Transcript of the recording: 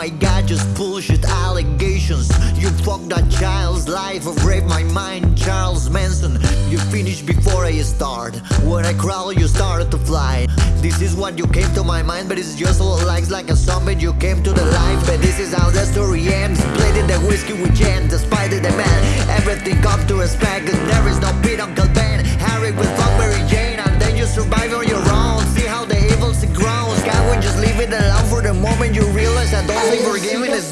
my god, just bullshit allegations. You fucked that child's life, I've raped my mind, Charles Manson. You finished before I start. When I crawl, you started to fly. This is what you came to my mind, but it's just all likes like a zombie. You came to the life, but this is how the story ends. Splitting the whiskey with jam, despite the demand. Everything comes to is no we're gaming this.